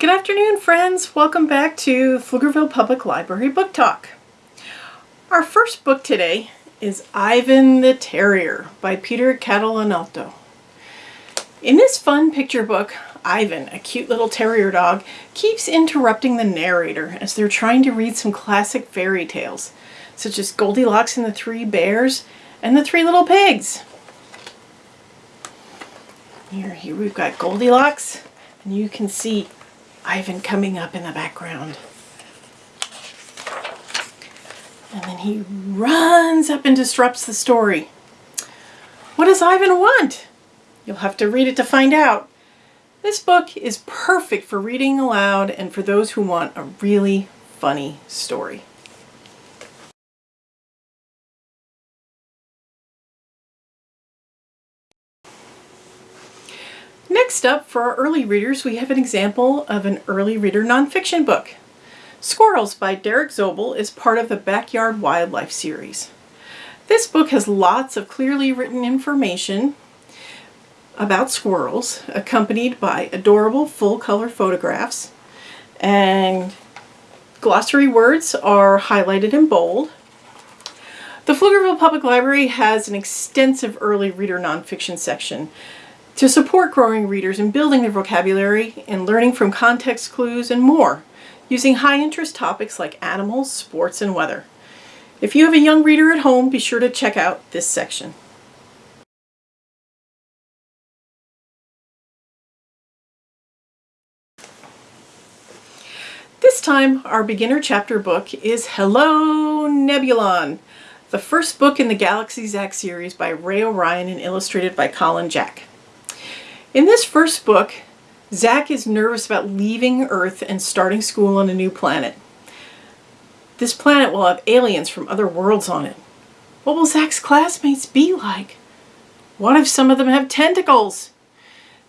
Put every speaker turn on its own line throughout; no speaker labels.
Good afternoon, friends. Welcome back to Pflugerville Public Library Book Talk. Our first book today is Ivan the Terrier by Peter Catalanotto. In this fun picture book, Ivan, a cute little terrier dog, keeps interrupting the narrator as they're trying to read some classic fairy tales, such as Goldilocks and the Three Bears and the Three Little Pigs. Here, here we've got Goldilocks, and you can see Ivan coming up in the background. And then he runs up and disrupts the story. What does Ivan want? You'll have to read it to find out. This book is perfect for reading aloud and for those who want a really funny story. Next up, for our early readers, we have an example of an early reader nonfiction book. Squirrels by Derek Zobel is part of the Backyard Wildlife series. This book has lots of clearly written information about squirrels, accompanied by adorable full-color photographs, and glossary words are highlighted in bold. The Pflugerville Public Library has an extensive early reader nonfiction section to support growing readers in building their vocabulary and learning from context clues and more, using high interest topics like animals, sports, and weather. If you have a young reader at home, be sure to check out this section. This time, our beginner chapter book is Hello Nebulon, the first book in the Galaxy Zack series by Ray O'Ryan and illustrated by Colin Jack. In this first book, Zack is nervous about leaving Earth and starting school on a new planet. This planet will have aliens from other worlds on it. What will Zack's classmates be like? What if some of them have tentacles?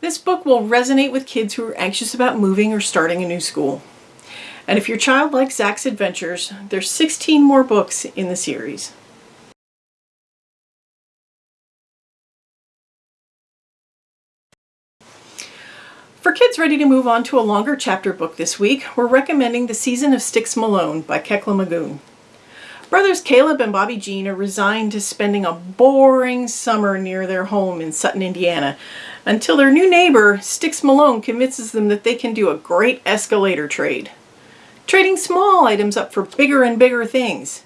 This book will resonate with kids who are anxious about moving or starting a new school. And if your child likes Zack's adventures, there's 16 more books in the series. For kids ready to move on to a longer chapter book this week, we're recommending The Season of Styx Malone by Kekla Magoon. Brothers Caleb and Bobby Gene are resigned to spending a boring summer near their home in Sutton, Indiana, until their new neighbor, Styx Malone, convinces them that they can do a great escalator trade. Trading small items up for bigger and bigger things.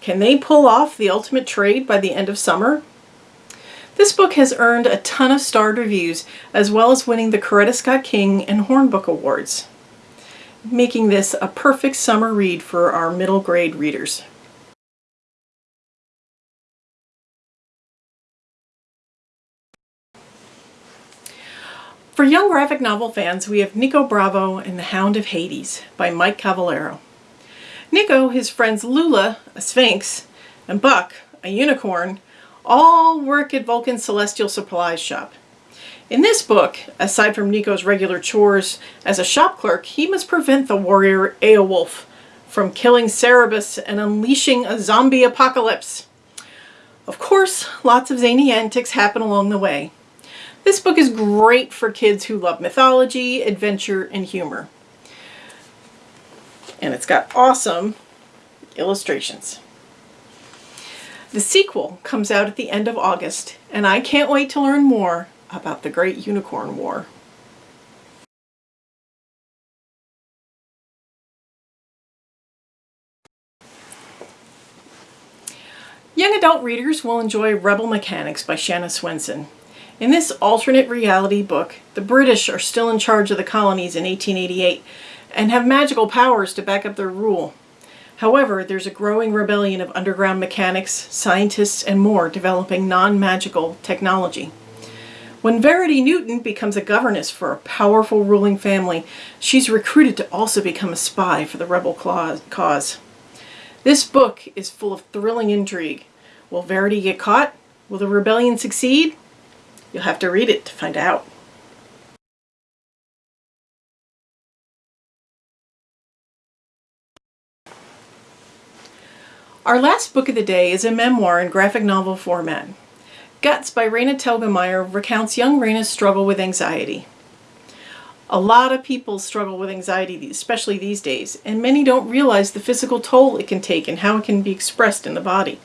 Can they pull off the ultimate trade by the end of summer? This book has earned a ton of starred reviews, as well as winning the Coretta Scott King and Hornbook Awards, making this a perfect summer read for our middle grade readers. For young graphic novel fans, we have Nico Bravo and The Hound of Hades by Mike Cavallaro. Nico, his friends Lula, a sphinx, and Buck, a unicorn, all work at Vulcan's Celestial Supplies shop. In this book, aside from Nico's regular chores as a shop clerk, he must prevent the warrior Aeolwulf from killing Cerberus and unleashing a zombie apocalypse. Of course, lots of zany antics happen along the way. This book is great for kids who love mythology, adventure, and humor. And it's got awesome illustrations. The sequel comes out at the end of August, and I can't wait to learn more about the Great Unicorn War. Young adult readers will enjoy Rebel Mechanics by Shanna Swendson. In this alternate reality book, the British are still in charge of the colonies in 1888 and have magical powers to back up their rule. However, there's a growing rebellion of underground mechanics, scientists, and more developing non-magical technology. When Verity Newton becomes a governess for a powerful ruling family, she's recruited to also become a spy for the rebel cause. This book is full of thrilling intrigue. Will Verity get caught? Will the rebellion succeed? You'll have to read it to find out. Our last book of the day is a memoir in graphic novel format. Guts by Raina Telgemeier recounts young Raina's struggle with anxiety. A lot of people struggle with anxiety, especially these days, and many don't realize the physical toll it can take and how it can be expressed in the body.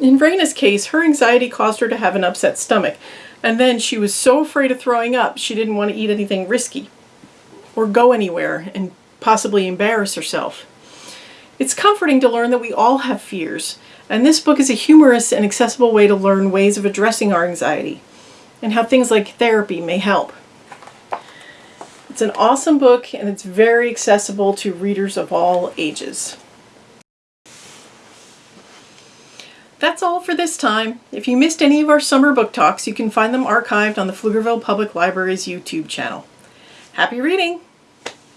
In Raina's case, her anxiety caused her to have an upset stomach, and then she was so afraid of throwing up she didn't want to eat anything risky or go anywhere and possibly embarrass herself. It's comforting to learn that we all have fears, and this book is a humorous and accessible way to learn ways of addressing our anxiety and how things like therapy may help. It's an awesome book and it's very accessible to readers of all ages. That's all for this time. If you missed any of our summer book talks, you can find them archived on the Pflugerville Public Library's YouTube channel. Happy reading!